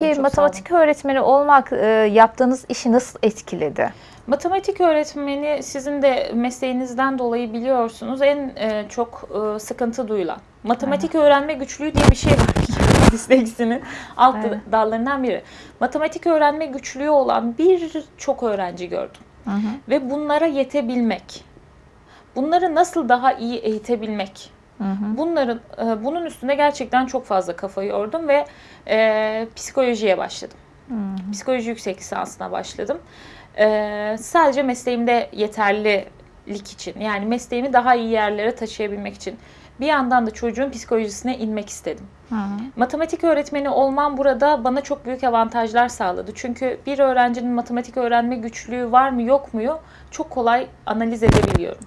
Peki Çok matematik öğretmeni olmak e, yaptığınız işi nasıl etkiledi? Matematik öğretmeni sizin de mesleğinizden dolayı biliyorsunuz en e, çok e, sıkıntı duyulan. Matematik öğrenme güçlüğü diye bir şey var. Disleksinin alt Evet. dallarından biri. Matematik öğrenme güçlüğü olan birçok öğrenci gördüm. Ve bunlara yetebilmek. Bunları nasıl daha iyi eğitebilmek. Bunların e, bunun üstünde gerçekten çok fazla kafa yordum ve e, psikolojiye başladım. Psikoloji yüksek lisansına başladım. E, sadece mesleğimde yeterlilik için yani mesleğimi daha iyi yerlere taşıyabilmek için bir yandan da çocuğun psikolojisine inmek istedim. Matematik öğretmeni olmam burada bana çok büyük avantajlar sağladı. Çünkü bir öğrencinin matematik öğrenme güçlüğü var mı yok mu çok kolay analiz edebiliyorum.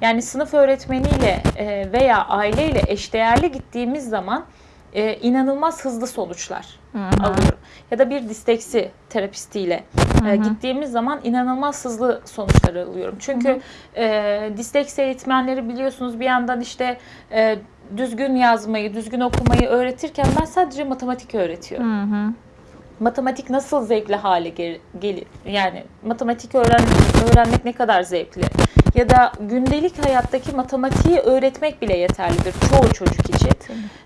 Yani sınıf öğretmeniyle e, veya aileyle eşdeğerli gittiğimiz zaman e, inanılmaz hızlı sonuçlar alıyorum. Ya da bir disleksi terapistiyle e, gittiğimiz zaman inanılmaz hızlı sonuçlar alıyorum. Çünkü e, disleksi eğitmenleri biliyorsunuz bir yandan işte e, düzgün yazmayı, düzgün okumayı öğretirken ben sadece matematik öğretiyorum matematik nasıl zevkli hale gel- gelir? Yani matematik öğren öğrenmek ne kadar zevkli? Ya da gündelik hayattaki matematiği öğretmek bile yeterlidir çoğu çocuk için.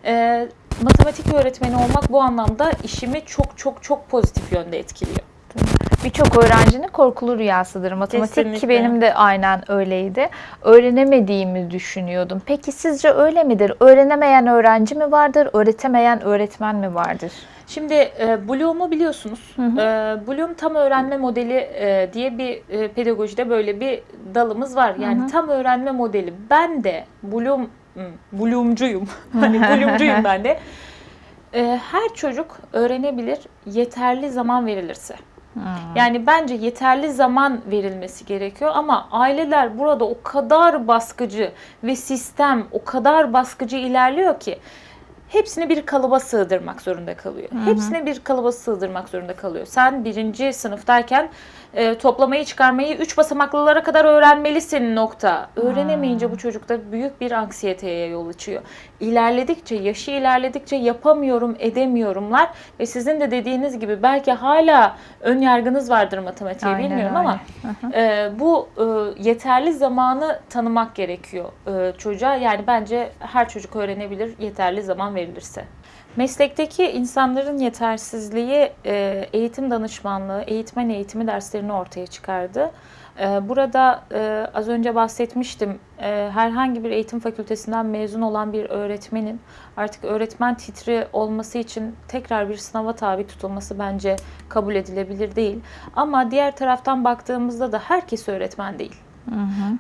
Ee, matematik öğretmeni olmak bu anlamda işimi çok çok çok pozitif yönde etkiliyor. Birçok öğrencinin korkulu rüyasıdır matematik ki Kesinlikle. benim de aynen öyleydi. Öğrenemediğimi düşünüyordum. Peki sizce öyle midir? Öğrenemeyen öğrenci mi vardır? Öğretemeyen öğretmen mi vardır? Şimdi e, Bloom'u biliyorsunuz. E, Bloom tam öğrenme modeli e, diye bir e, pedagojide böyle bir dalımız var. Yani tam öğrenme modeli. Ben de Bloom hmm, Bloom'cuyum. hani Bloom'cuyum ben de. E, her çocuk öğrenebilir yeterli zaman verilirse. Yani bence yeterli zaman verilmesi gerekiyor ama aileler burada o kadar baskıcı ve sistem o kadar baskıcı ilerliyor ki hepsini bir kalıba sığdırmak zorunda kalıyor. Hepsini bir kalıba sığdırmak zorunda kalıyor. Sen birinci sınıftayken e, toplamayı çıkarmayı üç basamaklılara kadar öğrenmelisin nokta. Öğrenemeyince bu çocukta büyük bir anksiyeteye yol açıyor. İlerledikçe, yaşı ilerledikçe yapamıyorum, edemiyorumlar ve sizin de dediğiniz gibi belki hala ön yargınız vardır matematiğe Aynen bilmiyorum öyle. ama e, bu e, yeterli zamanı tanımak gerekiyor e, çocuğa. Yani bence her çocuk öğrenebilir yeterli zaman verilirse. Meslekteki insanların yetersizliği e, eğitim danışmanlığı, eğitmen eğitimi derslerini ortaya çıkardı. E, Burada e, az önce bahsetmiştim. Herhangi bir eğitim fakültesinden mezun olan bir öğretmenin artık öğretmen titri olması için tekrar bir sınava tabi tutulması bence kabul edilebilir değil. Ama diğer taraftan baktığımızda da herkes öğretmen değil.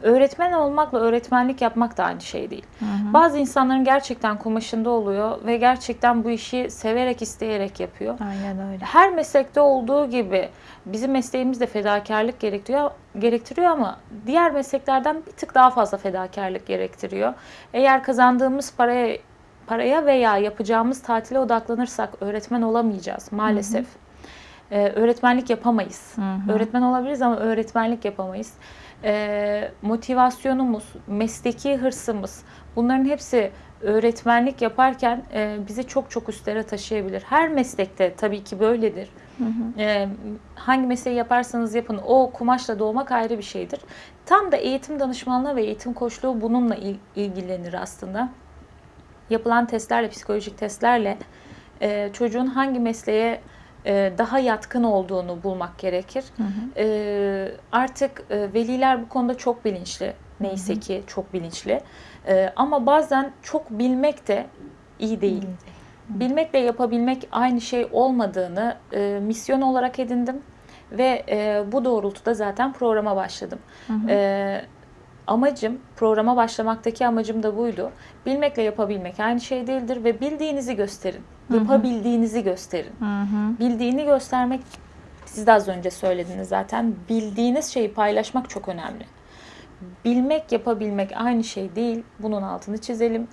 Öğretmen olmakla öğretmenlik yapmak da aynı şey değil. Bazı insanların gerçekten kumaşında oluyor ve gerçekten bu işi severek isteyerek yapıyor. Aynen öyle. Her meslekte olduğu gibi bizim mesleğimiz de fedakarlık gerektiriyor, gerektiriyor ama diğer mesleklerden bir tık daha fazla fedakarlık gerektiriyor. Eğer kazandığımız paraya paraya veya yapacağımız tatile odaklanırsak öğretmen olamayacağız maalesef. Ee, öğretmenlik yapamayız. Öğretmen olabiliriz ama öğretmenlik yapamayız. Ee, motivasyonumuz, mesleki hırsımız bunların hepsi öğretmenlik yaparken e, bizi çok çok üstlere taşıyabilir. Her meslekte tabii ki böyledir. Ee, hangi mesleği yaparsanız yapın o kumaşla doğmak ayrı bir şeydir. Tam da eğitim danışmanlığı ve eğitim koçluğu bununla il- ilgilenir aslında. Yapılan testlerle, psikolojik testlerle e, çocuğun hangi mesleğe e, daha yatkın olduğunu bulmak gerekir. E, artık e, veliler bu konuda çok bilinçli. Neyse ki çok bilinçli. E, ama bazen çok bilmek de iyi değil. Bilmekle yapabilmek aynı şey olmadığını e, misyon olarak edindim ve e, bu doğrultuda zaten programa başladım. E, amacım, programa başlamaktaki amacım da buydu. Bilmekle yapabilmek aynı şey değildir ve bildiğinizi gösterin. Yapabildiğinizi gösterin. Bildiğini göstermek, siz de az önce söylediniz zaten, bildiğiniz şeyi paylaşmak çok önemli. Bilmek, yapabilmek aynı şey değil. Bunun altını çizelim.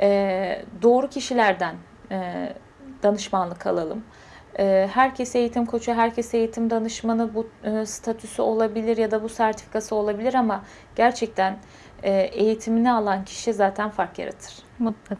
Ee, doğru kişilerden e, danışmanlık alalım. Ee, herkes eğitim koçu, herkes eğitim danışmanı bu e, statüsü olabilir ya da bu sertifikası olabilir ama gerçekten e, eğitimini alan kişi zaten fark yaratır. Mutlaka.